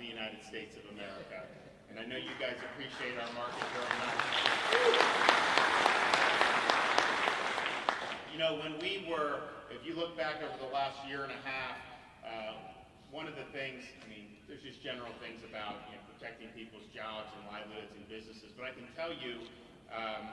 the United States of America. And I know you guys appreciate our market very much. You know, when we were, if you look back over the last year and a half, uh, one of the things, I mean, there's just general things about you know, protecting people's jobs and livelihoods and businesses, but I can tell you, um,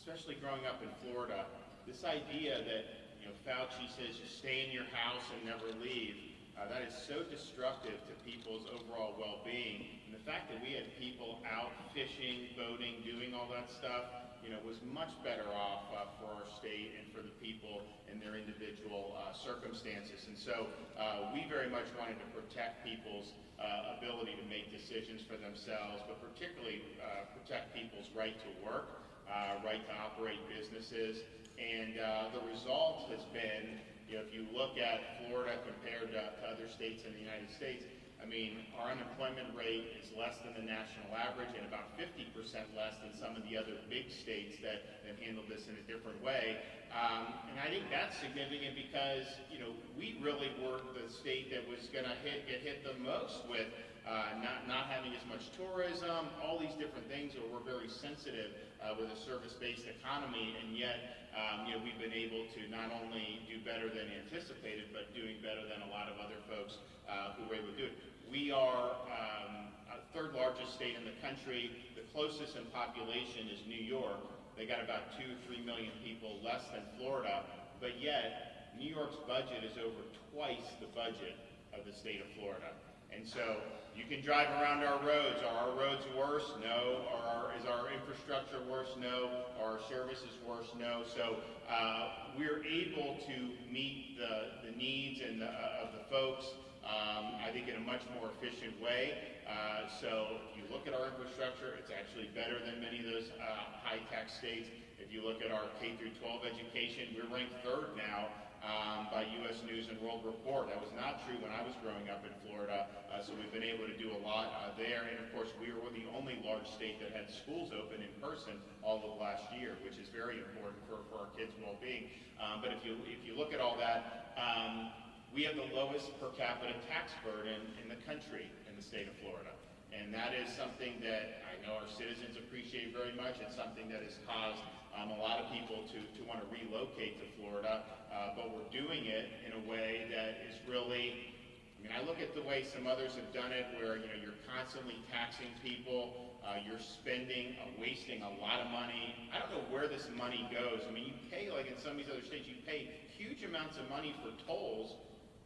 especially growing up in Florida, this idea that you know Fauci says you stay in your house and never leave, uh, that is so destructive to people's overall well-being. And the fact that we had people out fishing, boating, doing all that stuff, you know, was much better off uh, for our state and for the people in their individual uh, circumstances. And so uh, we very much wanted to protect people's uh, ability to make decisions for themselves, but particularly uh, protect people's right to work, uh, right to operate businesses. And the result has been, you know, if you look at Florida compared to, to other states in the United States, I mean, our unemployment rate is less than the national average and about 50% less than some of the other big states that, that handle this in a different way. Um, and I think that's significant because, you know, we really were the state that was going to hit, get hit the most with uh, not, not having much tourism, all these different things where we're very sensitive uh, with a service-based economy, and yet, um, you know, we've been able to not only do better than anticipated, but doing better than a lot of other folks uh, who were able to do it. We are um, third largest state in the country. The closest in population is New York. They got about two, three million people less than Florida, but yet New York's budget is over twice the budget of the state of Florida. And so you can drive around our roads. Are our roads worse? No. Our, is our infrastructure worse? No. Are our services worse? No. So uh, we're able to meet the, the needs and the, uh, of the folks um, I think in a much more efficient way. Uh, so if you look at our infrastructure, it's actually better than many of those uh, high-tech states. If you look at our K through 12 education, we're ranked third now um, by U.S. News and World Report. That was not true when I was growing up in Florida, uh, so we've been able to do a lot uh, there. And of course, we were the only large state that had schools open in person all of last year, which is very important for, for our kids' well-being. Um, but if you if you look at all that, um, we have the lowest per capita tax burden in the country in the state of Florida. And that is something that I know our citizens appreciate very much. It's something that has caused um, a lot of people to, to want to relocate to Florida. Uh, but we're doing it in a way that is really, I mean, I look at the way some others have done it where, you know, you're constantly taxing people, uh, you're spending, uh, wasting a lot of money. I don't know where this money goes. I mean, you pay, like in some of these other states, you pay huge amounts of money for tolls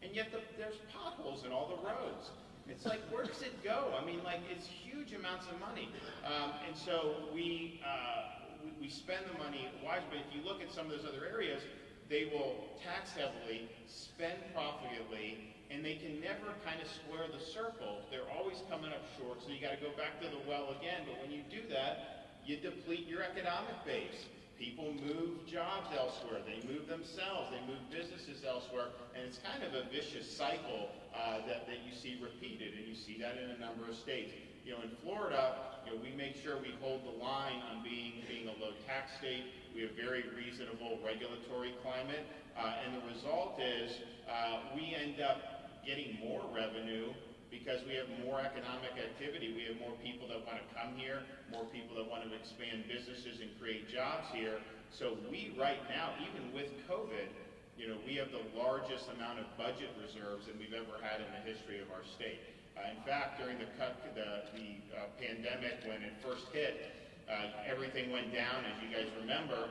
and yet the, there's potholes in all the roads. It's like, where does it go? I mean, like, it's huge amounts of money. Um, and so we, uh, we, we spend the money wisely. but If you look at some of those other areas, they will tax heavily, spend profitably, and they can never kind of square the circle. They're always coming up short, so you got to go back to the well again. But when you do that, you deplete your economic base. People move jobs elsewhere. They move themselves. They move businesses elsewhere. And it's kind of a vicious cycle uh, that, that you see repeated. And you see that in a number of states. You know, in Florida, you know, we make sure we hold the line on being, being a low tax state. We have very reasonable regulatory climate. Uh, and the result is uh, we end up getting more revenue because we have more economic activity. We have more people that want to come here, more people that want to expand businesses and create jobs here. So we right now, even with COVID, you know, we have the largest amount of budget reserves that we've ever had in the history of our state. Uh, in fact, during the, the, the uh, pandemic, when it first hit, uh, everything went down. As you guys remember,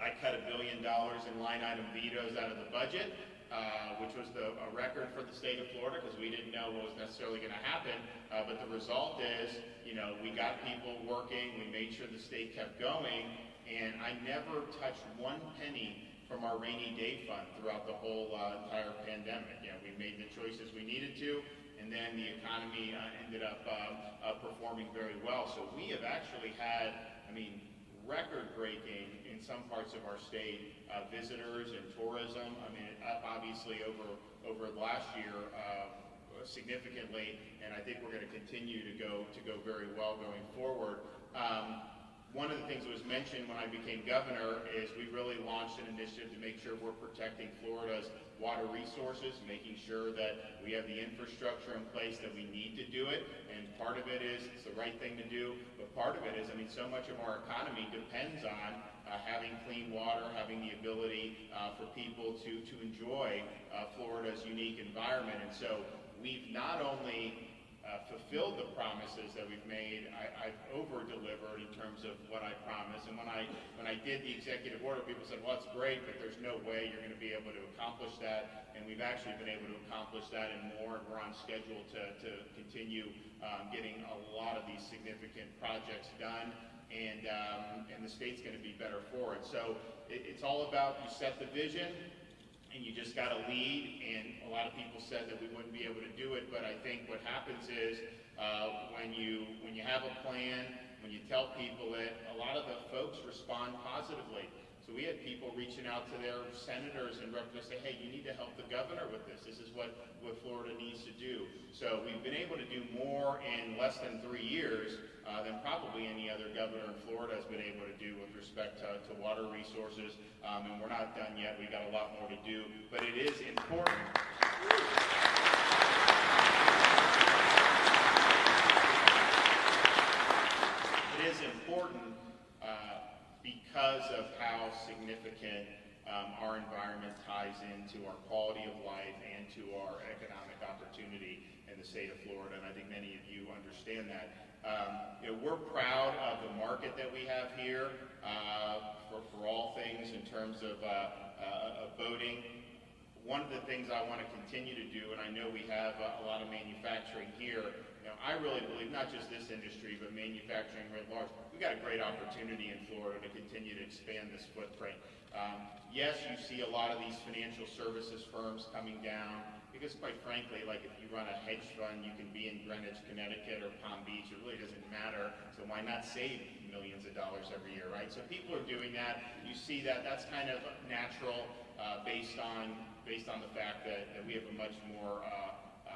I cut a billion dollars in line item vetoes out of the budget uh, which was the, a record for the state of Florida because we didn't know what was necessarily going to happen. Uh, but the result is, you know, we got people working, we made sure the state kept going, and I never touched one penny from our rainy day fund throughout the whole uh, entire pandemic. Know, we made the choices we needed to, and then the economy uh, ended up um, uh, performing very well. So we have actually had, I mean, record-breaking in some parts of our state, uh, visitors and tourism. I mean, obviously over over last year uh, significantly, and I think we're going to continue to go to go very well going forward. Um, one of the things that was mentioned when I became governor is we really launched an initiative to make sure we're protecting Florida's water resources, making sure that we have the infrastructure in place that we need to do it. And part of it is it's the right thing to do, but part of it is, I mean, so much of our economy depends on uh, having clean water, having the ability uh, for people to, to enjoy uh, Florida's unique environment. And so we've not only uh, fulfilled the promises that we've made. I, I've over-delivered in terms of what I promised. And when I when I did the executive order, people said, "Well, that's great, but there's no way you're going to be able to accomplish that." And we've actually been able to accomplish that and more. And we're on schedule to to continue um, getting a lot of these significant projects done. And um, and the state's going to be better for it. So it, it's all about you set the vision and you just got to lead. And a lot of people said that we wouldn't be able to do it, but I think what happens is uh, when you when you have a plan, when you tell people it, a lot of the folks respond positively. So we had people reaching out to their senators and representatives say, hey, you need to help the governor with this. This is what, what Florida needs to do. So we've been able to do more in less than three years uh, than probably any other governor in Florida has been able to do with respect to, to water resources. Um, and we're not done yet. We've got a lot more to do. But it is important. It is important uh, because of how significant um, our environment ties into our quality of life and to our economic opportunity in the state of Florida, and I think many of you understand that. Um, you know, we're proud of the market that we have here uh, for, for all things in terms of, uh, uh, of boating. One of the things I want to continue to do, and I know we have a, a lot of manufacturing here, you know, I really believe, not just this industry, but manufacturing writ large, we've got a great opportunity in Florida to continue to expand this footprint. Um, yes, you see a lot of these financial services firms coming down, because quite frankly, like if you run a hedge fund, you can be in Greenwich, Connecticut or Palm Beach. It really doesn't matter. So why not save millions of dollars every year, right? So people are doing that. You see that. That's kind of natural uh, based on based on the fact that, that we have a much more uh,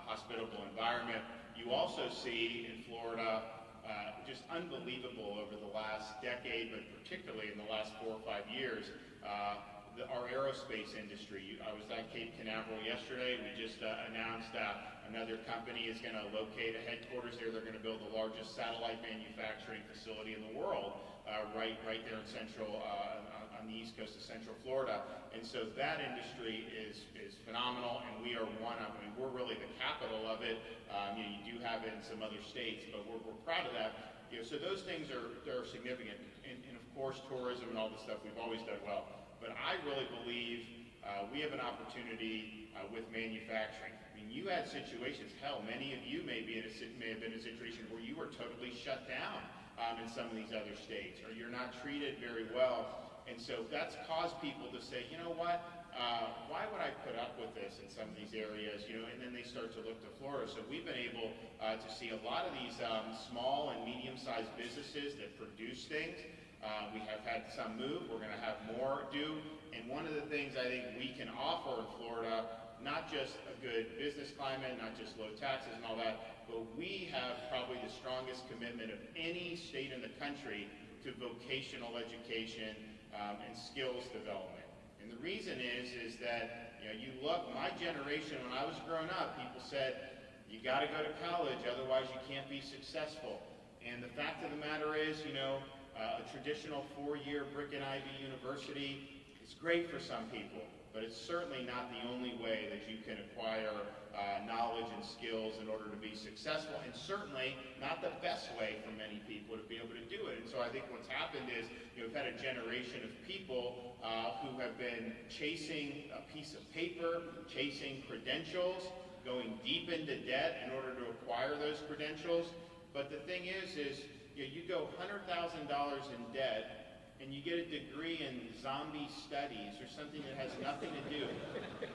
hospitable environment. You also see in Florida uh, just unbelievable over the last decade, but particularly in the last four or five years, uh, the, our aerospace industry. I was at Cape Canaveral yesterday. We just uh, announced that another company is going to locate a headquarters there. They're going to build the largest satellite manufacturing facility in the world uh, right, right there in central, uh, on the east coast of central Florida. And so that industry is, is phenomenal, and we are one of, I mean, we're really the capital of it. Um, you, know, you do have it in some other states, but we're, we're proud of that. You know, so those things are, are significant. And, and of course, tourism and all the stuff we've always done well. But I really believe uh, we have an opportunity uh, with manufacturing. I mean, you had situations, hell, many of you may, be in a, may have been in a situation where you were totally shut down um, in some of these other states, or you're not treated very well. And so that's caused people to say, you know what, uh, why would I put up with this in some of these areas, you know, and then they start to look to Florida. So we've been able uh, to see a lot of these um, small and medium-sized businesses that produce things uh, we have had some move. We're going to have more do. And one of the things I think we can offer in Florida, not just a good business climate, not just low taxes and all that, but we have probably the strongest commitment of any state in the country to vocational education um, and skills development. And the reason is, is that you know, you look, my generation, when I was growing up, people said, you got to go to college, otherwise you can't be successful. And the fact of the matter is, you know, uh, a traditional four-year brick and ivy university is great for some people, but it's certainly not the only way that you can acquire uh, knowledge and skills in order to be successful, and certainly not the best way for many people to be able to do it. And so I think what's happened is you know, we've had a generation of people uh, who have been chasing a piece of paper, chasing credentials, going deep into debt in order to acquire those credentials. But the thing is, is you, know, you go $100,000 in debt and you get a degree in zombie studies or something that has nothing to do.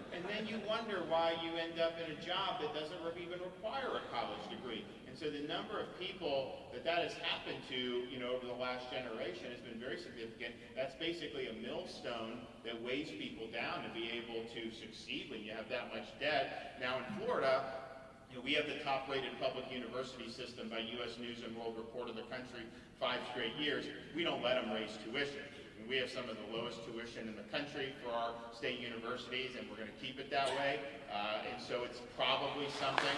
And then you wonder why you end up in a job that doesn't even require a college degree. And so the number of people that that has happened to, you know, over the last generation has been very significant. That's basically a millstone that weighs people down to be able to succeed when you have that much debt. Now in Florida, You know, we have the top-rated public university system by U.S. News and World Report of the country five straight years. We don't let them raise tuition. And we have some of the lowest tuition in the country for our state universities, and we're going to keep it that way. Uh, and so it's probably something.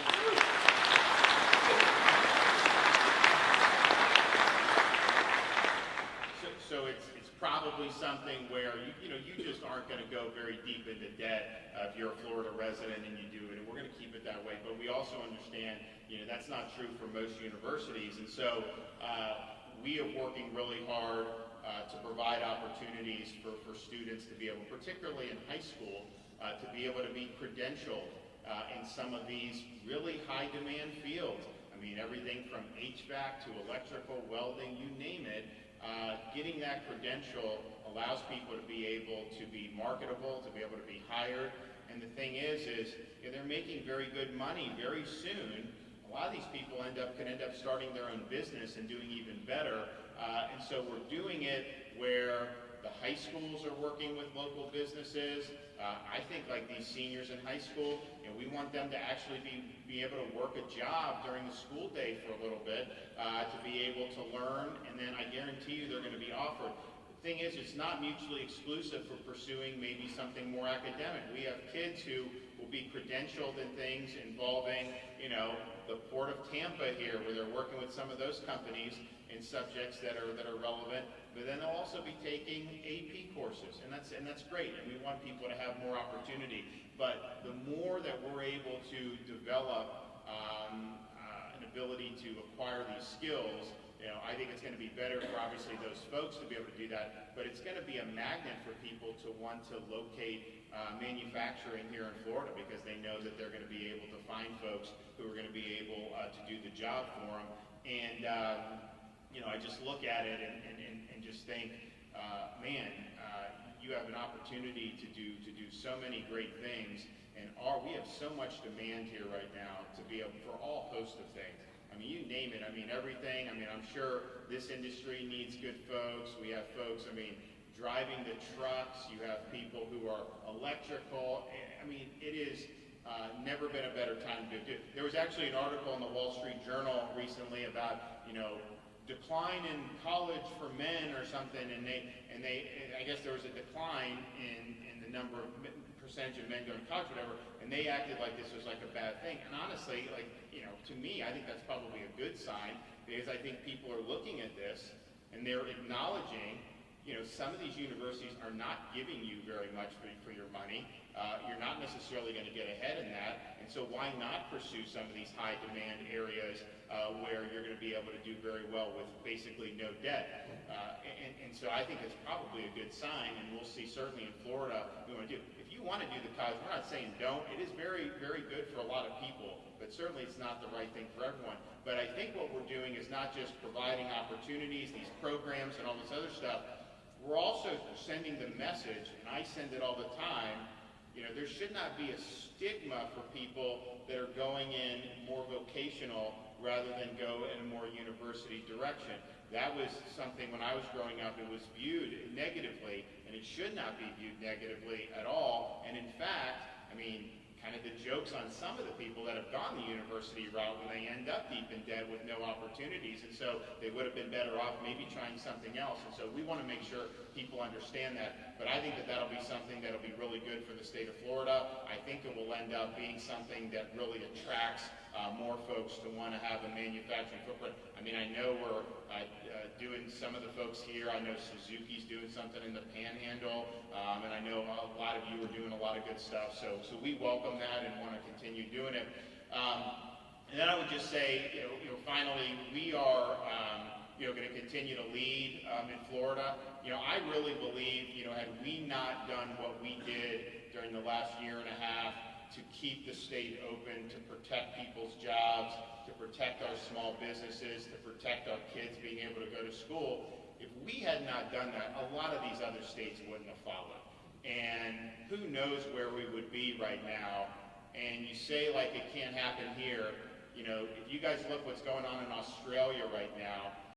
So, so it's, probably something where you, you know you just aren't going to go very deep into debt uh, if you're a Florida resident and you do it, we're going to keep it that way. But we also understand you know that's not true for most universities, and so uh, we are working really hard uh, to provide opportunities for, for students to be able, particularly in high school, uh, to be able to be credentialed uh, in some of these really high demand fields. I mean, everything from HVAC to electrical, welding, you name it. Uh, getting that credential allows people to be able to be marketable, to be able to be hired. And the thing is, is they're making very good money very soon. A lot of these people end up can end up starting their own business and doing even better. Uh, and so we're doing it where the high schools are working with local businesses. Uh, I think like these seniors in high school, you know, we want them to actually be, be able to work a job during the school day for a little bit, uh, to be able to learn, and then I guarantee you they're going to be offered. Thing is, it's not mutually exclusive for pursuing maybe something more academic. We have kids who will be credentialed in things involving, you know, the Port of Tampa here, where they're working with some of those companies in subjects that are that are relevant but then they'll also be taking AP courses, and that's and that's great. And we want people to have more opportunity. But the more that we're able to develop um, uh, an ability to acquire these skills, you know, I think it's going to be better for obviously those folks to be able to do that. But it's going to be a magnet for people to want to locate uh, manufacturing here in Florida because they know that they're going to be able to find folks who are going to be able uh, to do the job for them. And um, you know, I just look at it and, and, and, just think, uh, man, uh, you have an opportunity to do to do so many great things, and our, we have so much demand here right now to be able for all host of things. I mean, you name it. I mean, everything. I mean, I'm sure this industry needs good folks. We have folks. I mean, driving the trucks. You have people who are electrical. I mean, it is. Uh, never been a better time to do. There was actually an article in the Wall Street Journal recently about, you know, decline in college for men or something, and they and they I guess there was a decline in in the number of percentage of men going to college, whatever, and they acted like this was like a bad thing. And honestly, like you know, to me, I think that's probably a good sign because I think people are looking at this and they're acknowledging, you know, some of these universities are not giving you very much for, for your money. Uh, you're not necessarily going to get ahead in that, and so why not pursue some of these high demand areas uh, where you're going to be able to do very well with basically no debt. Uh, and, and so I think it's probably a good sign, and we'll see certainly in Florida we want to do. If you want to do the college, we're not saying don't. It is very, very good for a lot of people, but certainly it's not the right thing for everyone. But I think what we're doing is not just providing opportunities, these programs and all this other stuff. We're also sending the message, and I send it all the time, you know, there should not be a stigma for people that are going in more vocational rather than go in a more university direction. That was something when I was growing up, it was viewed negatively, and it should not be viewed negatively at all. And in fact, I mean, kind of the jokes on some of the people that have gone the university route when they end up deep in debt with no opportunities. And so they would have been better off maybe trying something else. And so we want to make sure people understand that. But I think that that'll be something that'll be really good for the state of Florida. I think it will end up being something that really attracts uh, more folks to want to have a manufacturing footprint. I mean, I know we're uh, uh, doing some of the folks here. I know Suzuki's doing something in the Panhandle, um, and I know a lot of you are doing a lot of good stuff. So, so we welcome that and want to continue doing it. Um, and then I would just say, you know, you know finally, we are. Um, you know, going to continue to lead um, in Florida. You know, I really believe, you know, had we not done what we did during the last year and a half, to keep the state open, to protect people's jobs, to protect our small businesses, to protect our kids being able to go to school. If we had not done that, a lot of these other states wouldn't have followed. And who knows where we would be right now. And you say like it can't happen here. You know, if you guys look what's going on in Australia right now,